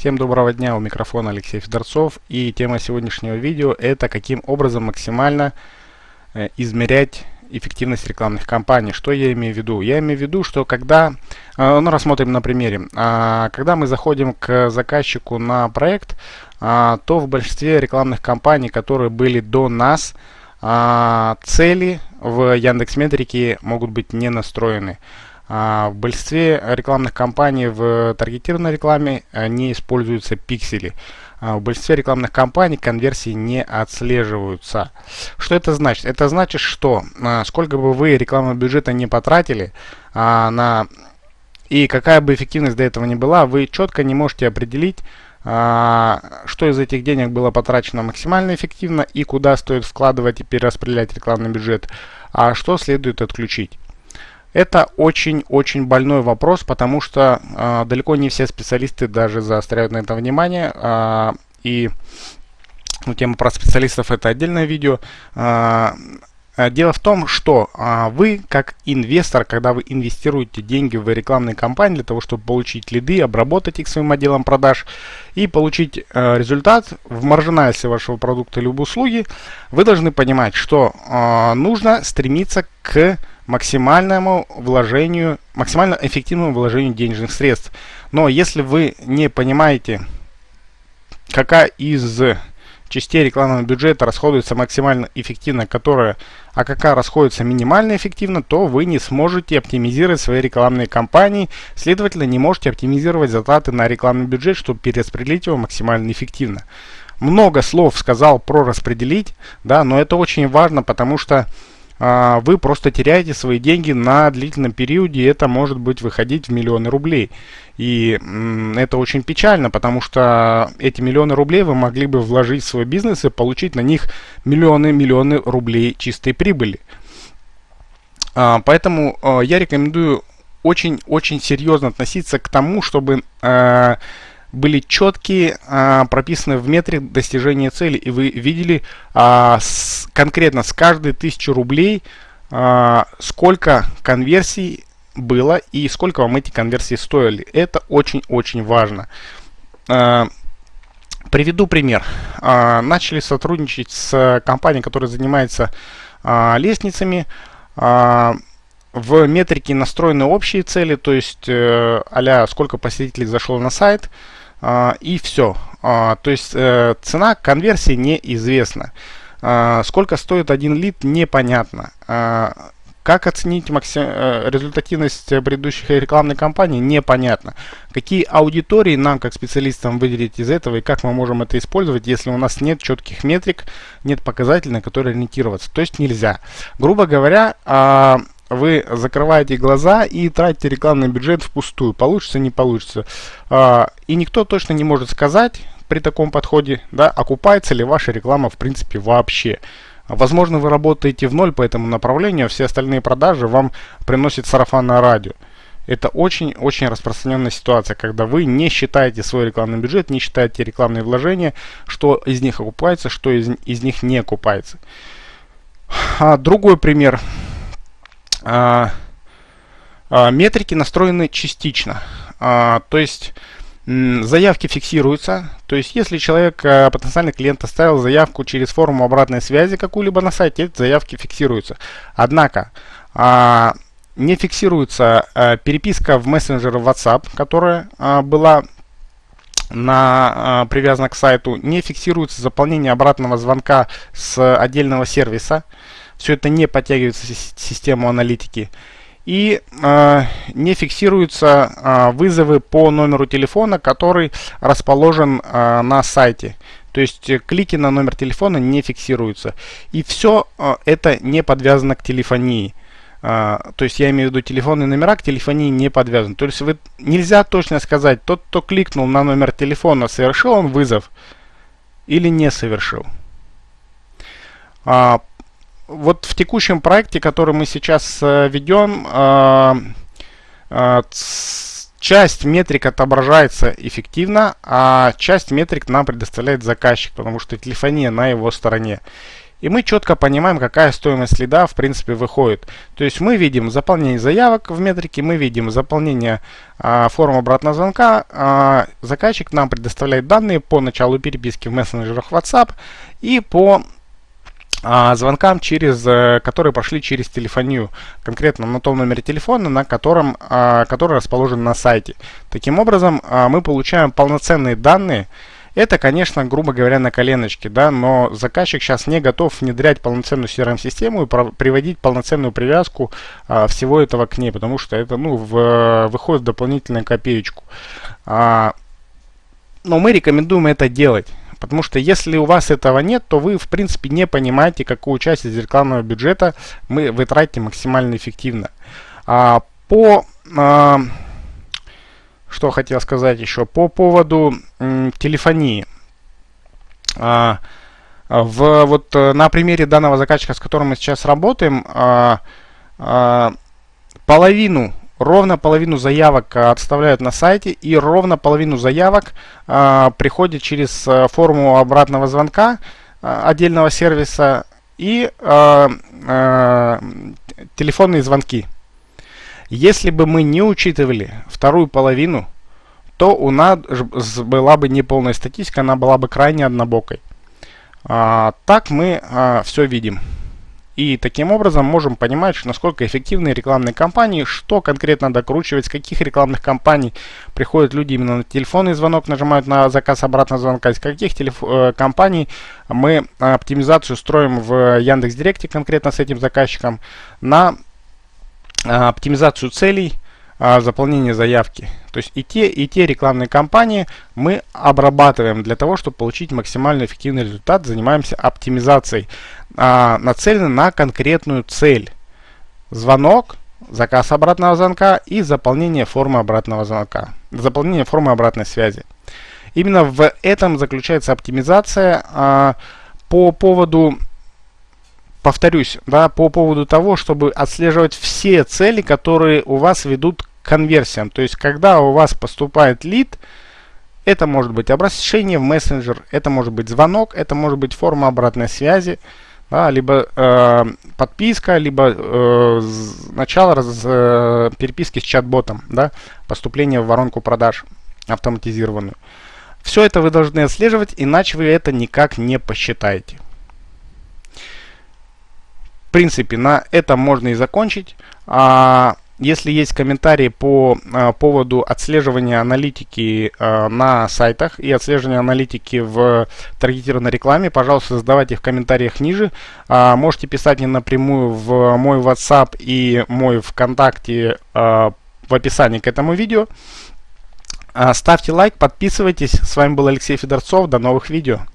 Всем доброго дня, у микрофона Алексей Федорцов и тема сегодняшнего видео это каким образом максимально э, измерять эффективность рекламных кампаний. Что я имею в виду? Я имею в виду, что когда, э, ну рассмотрим на примере, э, когда мы заходим к заказчику на проект, э, то в большинстве рекламных кампаний, которые были до нас, э, цели в Яндекс Метрике могут быть не настроены. А, в большинстве рекламных кампаний в таргетированной рекламе э, не используются пиксели. А, в большинстве рекламных кампаний конверсии не отслеживаются. Что это значит? Это значит, что а, сколько бы вы рекламного бюджета не потратили на и какая бы эффективность до этого ни была, вы четко не можете определить, что из этих денег было потрачено максимально эффективно и куда стоит вкладывать и перераспределять рекламный бюджет, а что следует отключить. Это очень-очень больной вопрос, потому что э, далеко не все специалисты даже заостряют на это внимание. Э, и ну, тема про специалистов это отдельное видео. Э, Дело в том, что а, вы, как инвестор, когда вы инвестируете деньги в рекламные кампании для того, чтобы получить лиды, обработать их своим отделом продаж и получить а, результат в маржинальсе вашего продукта или услуги, вы должны понимать, что а, нужно стремиться к максимальному вложению, максимально эффективному вложению денежных средств. Но если вы не понимаете, какая из частей рекламного бюджета расходуется максимально эффективно, которая, а какая расходуется минимально эффективно, то вы не сможете оптимизировать свои рекламные кампании, следовательно, не можете оптимизировать затраты на рекламный бюджет, чтобы перераспределить его максимально эффективно. Много слов сказал про распределить, да, но это очень важно, потому что вы просто теряете свои деньги на длительном периоде, и это может быть выходить в миллионы рублей. И это очень печально, потому что эти миллионы рублей вы могли бы вложить в свой бизнес и получить на них миллионы-миллионы рублей чистой прибыли. А, поэтому а, я рекомендую очень-очень серьезно относиться к тому, чтобы были четкие, а, прописаны в метре достижения цели, и вы видели а, с, конкретно с каждой тысячи рублей, а, сколько конверсий было и сколько вам эти конверсии стоили. Это очень-очень важно. А, приведу пример. А, начали сотрудничать с компанией, которая занимается а, лестницами. А, в метрике настроены общие цели, то есть э, а сколько посетителей зашло на сайт, и все. А, то есть э, цена конверсии неизвестна. А, сколько стоит один лид, непонятно. Как оценить максим... Э, результативность предыдущих рекламной кампании, непонятно. Какие аудитории нам, как специалистам, выделить из этого и как мы можем это использовать, если у нас нет четких метрик, нет показателей, на которые ориентироваться. То есть нельзя. Грубо говоря, вы закрываете глаза и тратите рекламный бюджет впустую. Получится, не получится. А, и никто точно не может сказать при таком подходе, да, окупается ли ваша реклама в принципе вообще. Возможно, вы работаете в ноль по этому направлению, а все остальные продажи вам приносит сарафанное радио. Это очень-очень распространенная ситуация, когда вы не считаете свой рекламный бюджет, не считаете рекламные вложения, что из них окупается, что из, из них не окупается. А, другой пример. А, а, метрики настроены частично. А, то есть заявки фиксируются. То есть если человек, потенциальный клиент, оставил заявку через форму обратной связи какую-либо на сайте, эти заявки фиксируются. Однако не фиксируется переписка в мессенджере WhatsApp, которая была на, привязана к сайту, не фиксируется заполнение обратного звонка с отдельного сервиса. Все это не подтягивается в систему аналитики. И э, не фиксируются э, вызовы по номеру телефона, который расположен э, на сайте. То есть э, клики на номер телефона не фиксируются. И все э, это не подвязано к телефонии. Uh, то есть я имею в виду телефонные номера к телефонии не подвязаны. То есть вы, нельзя точно сказать, тот, кто кликнул на номер телефона, совершил он вызов или не совершил. Вот в текущем проекте, который мы сейчас э, ведем, э, э, часть метрик отображается эффективно, а часть метрик нам предоставляет заказчик, потому что телефония на его стороне. и мы четко понимаем, какая стоимость лида в принципе выходит. То есть мы видим заполнение заявок в метрике, мы видим заполнение а, форм обратного звонка. А, заказчик нам предоставляет данные по началу переписки в мессенджерах WhatsApp и по звонкам, через, э, которые прошли через телефонию, конкретно на том номере телефона, на котором, а, который расположен на сайте. Таким образом, а, мы получаем полноценные данные, это, конечно, грубо говоря, на коленочке, да, но заказчик сейчас не готов внедрять полноценную CRM-систему и приводить полноценную привязку а, всего этого к ней, потому что это, ну, в, выходит дополнительную копеечку. А, но мы рекомендуем это делать. Потому что если у вас этого нет, то вы в принципе не понимаете, какую часть из рекламного бюджета мы, вы тратите максимально эффективно. А, по а, что хотел сказать еще по поводу телефонии. А, в, вот э, на примере данного заказчика, с которым мы сейчас работаем, а, а, половину, ровно половину заявок отставляют на сайте и ровно половину заявок а, приходит через э, форму обратного звонка а, отдельного сервиса и а, а, телефонные звонки. Если бы мы не учитывали вторую половину, то у нас была бы неполная статистика, она была бы крайне однобокой. А, так мы а, все видим. И таким образом можем понимать, насколько эффективны рекламные кампании, что конкретно докручивать, с каких рекламных кампаний приходят люди именно на телефонный звонок, нажимают на заказ обратного звонка, из каких телеф э, компаний мы оптимизацию строим в Яндекс.Директе конкретно с этим заказчиком на а, оптимизацию целей, а, заполнение заявки. То есть и те, и те рекламные кампании мы обрабатываем для того, чтобы получить максимально эффективный результат. Занимаемся оптимизацией, а, нацелены на конкретную цель. Звонок, заказ обратного звонка и заполнение формы обратного звонка. Заполнение формы обратной связи. Именно в этом заключается оптимизация. А, по поводу повторюсь, да, по поводу того, чтобы отслеживать все цели, которые у вас ведут конверсиям. То есть, когда у вас поступает лид, это может быть обращение в мессенджер, это может быть звонок, это может быть форма обратной связи, да, либо э, подписка, либо э, начало раз, э, переписки с чат-ботом, да, поступление в воронку продаж автоматизированную. Все это вы должны отслеживать, иначе вы это никак не посчитаете. В принципе, на этом можно и закончить. А, если есть комментарии по а, поводу отслеживания аналитики а, на сайтах и отслеживания аналитики в таргетированной рекламе, пожалуйста, задавайте в комментариях ниже. А, можете писать мне напрямую в мой WhatsApp и мой ВКонтакте а, в описании к этому видео. А, ставьте лайк, подписывайтесь. С вами был Алексей Федорцов. До новых видео.